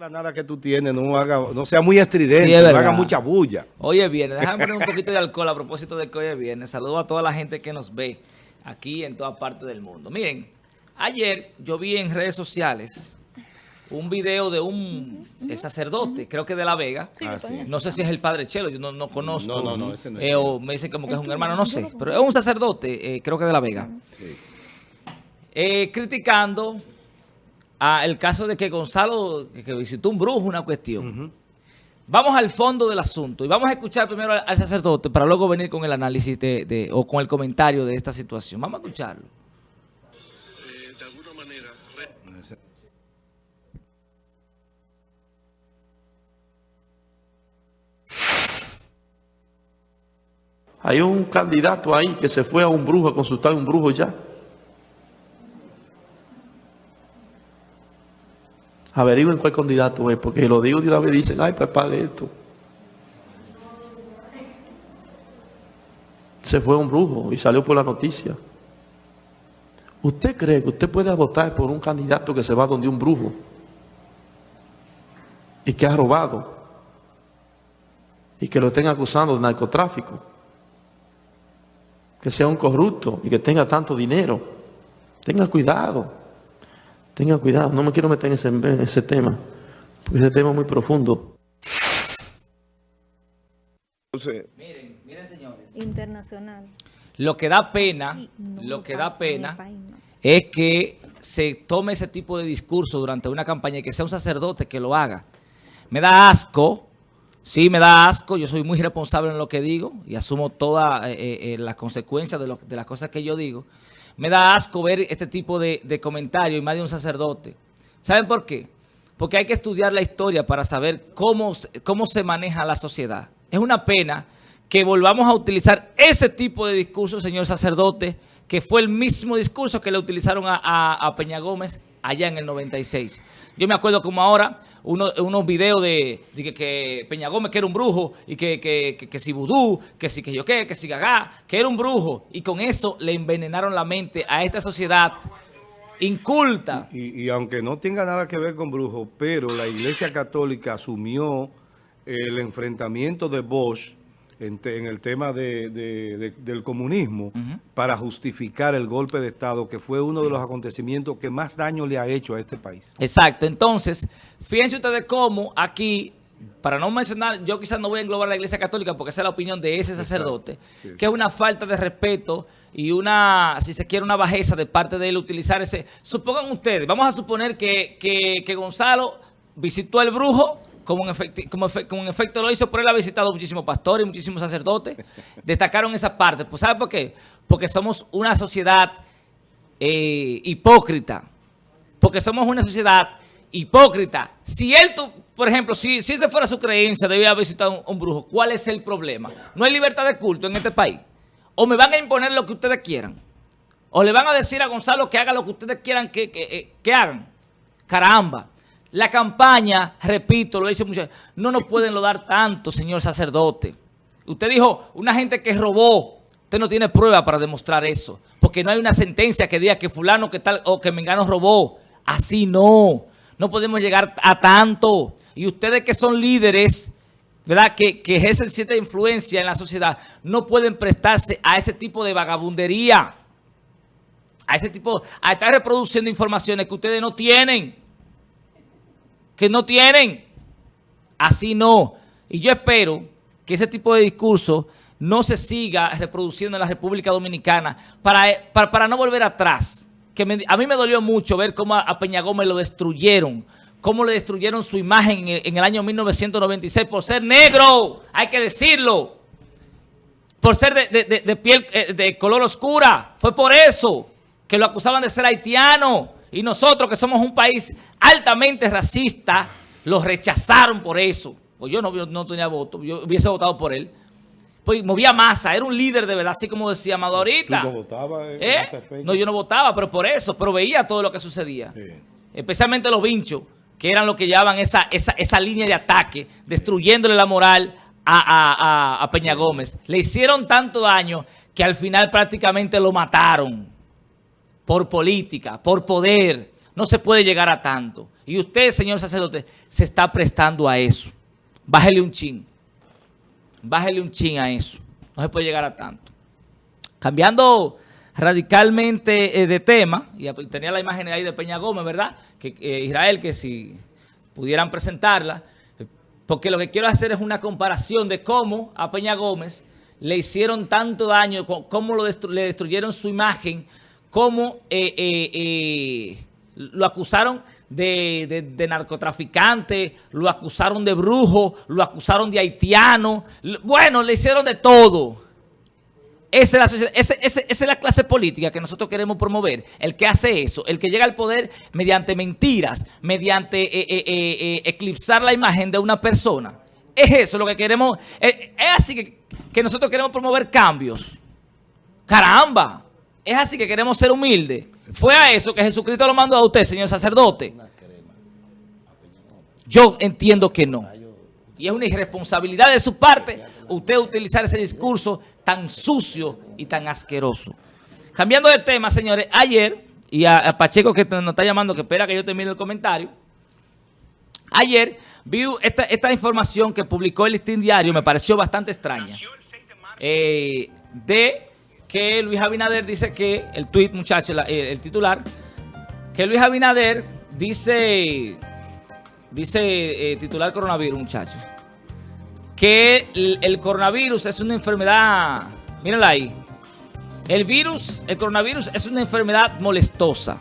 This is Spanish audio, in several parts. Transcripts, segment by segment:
granada que tú tienes no, haga, no sea muy estridente, Sí, es no haga mucha bulla. Oye, viene, déjame poner un poquito de alcohol a propósito de que hoy es viernes. Saludo a toda la gente que nos ve aquí en todas partes del mundo. Miren, ayer yo vi en redes sociales un video de un sacerdote, creo que de La Vega. Ah, sí. No sé si es el padre Chelo, yo no, no conozco. No, no, no, ese no es. Eh, o me dicen como que es un hermano, no sé. Pero es un sacerdote, eh, creo que de La Vega. Sí. Eh, criticando a el caso de que Gonzalo, que, visitó un brujo, una cuestión. Vamos al fondo del asunto y vamos a escuchar primero al, al sacerdote para luego venir con el análisis de, de- o con el comentario de esta situación. Vamos a escucharlo. eh, de alguna manera re- Hay un candidato ahí que se fue a un brujo a consultar a un brujo ya. Averigüen cuál candidato es, porque lo digo de una vez dicen, ay, pues esto. Se fue un brujo y salió por la noticia. ¿Usted cree que usted puede votar por un candidato que se va donde un brujo y que ha robado y que lo estén acusando de narcotráfico? que sea un corrupto y que tenga tanto dinero. Tenga cuidado. Tenga cuidado. No me quiero meter en ese, en ese tema, porque ese tema es muy profundo. Entonces, Miren, miren señores. internacional. Lo que da pena, Sí, no lo que da pena país, no. es que se tome ese tipo de discurso durante una campaña y que sea un sacerdote que lo haga. Me da asco, sí, me da asco, yo soy muy responsable en lo que digo y asumo todas eh, eh, las consecuencias de, lo- de las cosas que yo digo. Me da asco ver este tipo de, de comentarios y más de un sacerdote. ¿Saben por qué? Porque hay que estudiar la historia para saber cómo, cómo se maneja la sociedad. Es una pena que volvamos a utilizar ese tipo de discurso, señor sacerdote, que fue el mismo discurso que le utilizaron a- a Peña Gómez allá en el 96. Yo me acuerdo como ahora uno- unos videos de, que, Peña Gómez que era un brujo y que, que, que- que si vudú, que si que yo qué, que si gagá, que era un brujo. Y con eso le envenenaron la mente a esta sociedad inculta. y, y aunque no tenga nada que ver con brujos, pero la Iglesia Católica asumió el enfrentamiento de Bosch en, te- en el tema de- de- de- del comunismo para justificar el golpe de Estado, que fue uno de los acontecimientos que más daño le ha hecho a este país. Exacto. Entonces, fíjense ustedes cómo aquí, para no mencionar, yo quizás no voy a englobar la Iglesia Católica porque esa es la opinión de ese sacerdote, que es una falta de respeto y una, si se quiere, una bajeza de parte de él utilizar ese... Supongan ustedes, vamos a suponer que, que- que Gonzalo visitó al brujo, como en, efecti- como, efe- como en efecto lo hizo, pero él ha visitado muchísimos pastores, muchísimos sacerdotes, destacaron esa parte. Pues ¿sabe por qué? Porque somos una sociedad eh, hipócrita porque somos una sociedad hipócrita. Si él, tu- por ejemplo, si, si esa fuera su creencia, debía visitar un, un brujo, ¿cuál es el problema? No hay libertad de culto en este país. O me van a imponer lo que ustedes quieran. O le van a decir a Gonzalo que haga lo que ustedes quieran que, que, eh, que hagan. Caramba. La campaña, repito, lo dice mucho, no nos pueden lodar tanto, señor sacerdote. Usted dijo, una gente que robó. Usted no tiene prueba para demostrar eso. Porque no hay una sentencia que diga que fulano que tal o que Mengano robó. Así no. No podemos llegar a tanto. Y ustedes que son líderes, ¿verdad? Que, que ejercen cierta influencia en la sociedad, no pueden prestarse a ese tipo de vagabundería. A ese tipo, a estar reproduciendo informaciones que ustedes no tienen. Que no tienen. Así no. Y yo espero que ese tipo de discurso no se siga reproduciendo en la República Dominicana para, para, para no volver atrás. Que a mí me dolió mucho ver cómo a, Peña Gómez lo destruyeron, cómo le destruyeron su imagen en el, año 1996 por ser negro, hay que decirlo, por ser de, de- de- de piel eh, de color oscura. Fue por eso que lo acusaban de ser haitiano. Y nosotros, que somos un país altamente racista, lo rechazaron por eso. Pues yo no, yo no tenía voto, yo hubiese votado por él. Pues movía masa, era un líder de verdad, así como decía Amado ahorita. ¿Tú no votabas en ¿Eh? No, yo no votaba, pero por eso, pero veía todo lo que sucedía. Sí. Especialmente los vinchos, que eran los que llevaban esa, esa, esa línea de ataque, destruyéndole la moral a, a- a- a Peña Gómez. Le hicieron tanto daño que al final prácticamente lo mataron por política, por poder. No se puede llegar a tanto. Y usted, señor sacerdote, se está prestando a eso. Bájele un chin. Bájele un chin a eso. No se puede llegar a tanto. Cambiando radicalmente eh, de tema, y tenía la imagen ahí de Peña Gómez, ¿verdad? Que eh, Israel, que si pudieran presentarla, eh, porque lo que quiero hacer es una comparación de cómo a Peña Gómez le hicieron tanto daño, cómo lo le destruyeron su imagen, cómo eh, eh, eh, lo acusaron de, de- narcotraficante, lo acusaron de brujo, lo acusaron de haitiano, bueno, le hicieron de todo. Esa es, la, ese- esa es la clase política que nosotros queremos promover. El que hace eso, el que llega al poder mediante mentiras, mediante eh, eh, eclipsar la imagen de una persona. Es eso lo que queremos. es así que nosotros queremos promover cambios. Caramba. Es así que queremos ser humildes. Fue a eso que Jesucristo lo mandó a usted, señor sacerdote. Yo entiendo que no. Y es una irresponsabilidad de su parte usted utilizar ese discurso tan sucio y tan asqueroso. Cambiando de tema, señores, ayer, y a, Pacheco que nos está llamando, que espera que yo termine el comentario, ayer vi esta, esta información que publicó el Listín Diario, me pareció bastante extraña, eh, de que Luis Abinader dice que, el tuit muchachos, el, el titular, que Luis Abinader dice, dice eh, titular coronavirus, muchachos, que el, el coronavirus es una enfermedad, mírenla ahí, el virus, el coronavirus es una enfermedad molestosa.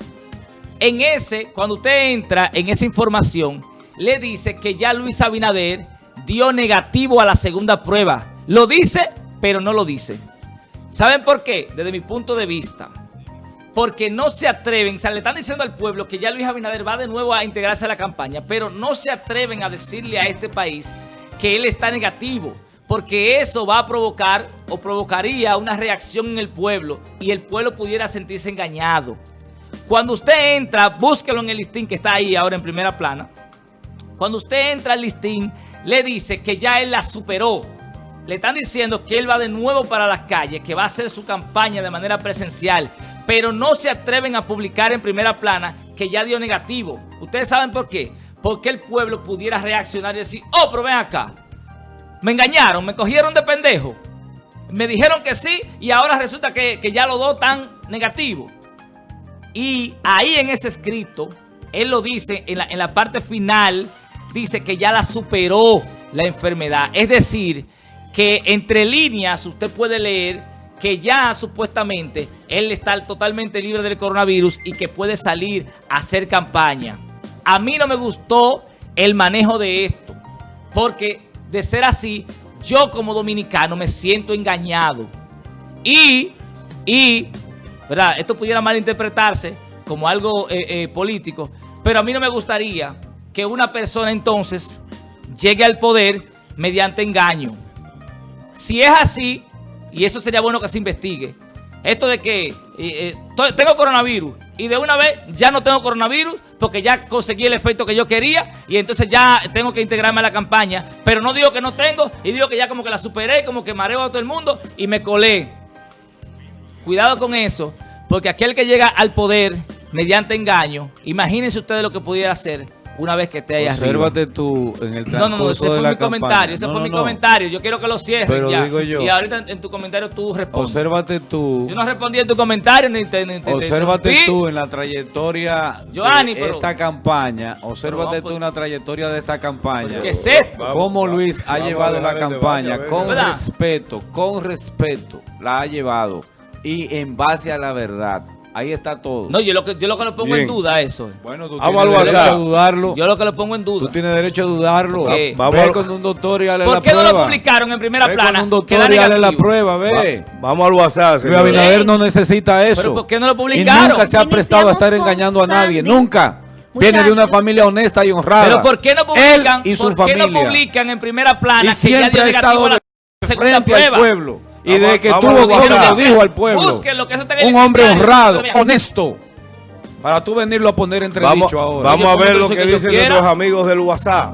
En ese, cuando usted entra en esa información, le dice que ya Luis Abinader dio negativo a la segunda prueba. Lo dice, pero no lo dice. ¿Saben por qué? Desde mi punto de vista. Porque no se atreven, o sea, le están diciendo al pueblo que ya Luis Abinader va de nuevo a integrarse a la campaña, pero no se atreven a decirle a este país que él está negativo, porque eso va a provocar o provocaría una reacción en el pueblo y el pueblo pudiera sentirse engañado. Cuando usted entra, búsquelo en el listín que está ahí ahora en primera plana. Cuando usted entra al listín, le dice que ya él la superó. Le están diciendo que él va de nuevo para las calles, que va a hacer su campaña de manera presencial, pero no se atreven a publicar en primera plana que ya dio negativo. ¿Ustedes saben por qué? Porque el pueblo pudiera reaccionar y decir, oh, pero ven acá, me engañaron, me cogieron de pendejo. Me dijeron que sí y ahora resulta que, que ya los dos están negativos. Y ahí en ese escrito, él lo dice en la, en la parte final, dice que ya la superó la enfermedad. Es decir, que entre líneas usted puede leer que ya supuestamente él está totalmente libre del coronavirus y que puede salir a hacer campaña. A mí no me gustó el manejo de esto, porque de ser así, yo como dominicano me siento engañado. Y, y, ¿verdad? Esto pudiera malinterpretarse como algo eh, eh, político, pero a mí no me gustaría que una persona entonces llegue al poder mediante engaño. Si es así, y eso sería bueno que se investigue, esto de que eh, eh, tengo coronavirus y de una vez ya no tengo coronavirus porque ya conseguí el efecto que yo quería y entonces ya tengo que integrarme a la campaña, pero no digo que no tengo y digo que ya como que la superé, como que mareo a todo el mundo y me colé. Cuidado con eso, porque aquel que llega al poder mediante engaño, imagínense ustedes lo que pudiera hacer una vez que esté ahí arriba. Obsérvate tú en el No, no, no, ese transcurso fue mi comentario, ese No, fue no, mi no. comentario. Yo quiero que lo cierres Pero ya. digo yo- Y ahorita en, en tu comentario tú respondes. Obsérvate tú. Yo no respondí en tu comentario ni te, ni te- te Obsérvate tú en la trayectoria Giovanni, de pero- esta campaña. Obsérvate Pero tú en la trayectoria de esta campaña. ¿Qué es esto? Cómo Luis ha vamos llevado la campaña con ¿Verdad? respeto, con respeto, la ha llevado. Y en base a la verdad. Ahí está todo. No, yo lo que, yo lo que lo pongo Bien. en duda eso. bueno, tú Vamos tienes derecho a dudarlo. Yo lo que lo pongo en Tú duda. tienes derecho a dudarlo. Vamos Ve al- con un doctor y dale ¿Por la qué no prueba. lo publicaron en primera Ve plana? con un doctor y dale la prueba, ve. Vamos al WhatsApp, Luis. Abinader no necesita eso. ¿Pero por qué no lo Y publicaron? nunca se ha prestado a estar engañando a nadie. Sandy. Nunca. Viene de una Muchachos. familia honesta y honrada. Pero ¿por qué no publican? Él y su ¿Por qué familia. no publican en primera plana y que ya siempre dio ha negativo estado a la segunda frente prueba? al pueblo. Y Vamos- de que tuvo WhatsApp. lo dijo al pueblo. Búsquenlo, que eso está en el Un hombre honrado, honesto. Para tú venirlo a poner entre dicho ahora. vamos a ver lo que dicen nuestros amigos del WhatsApp.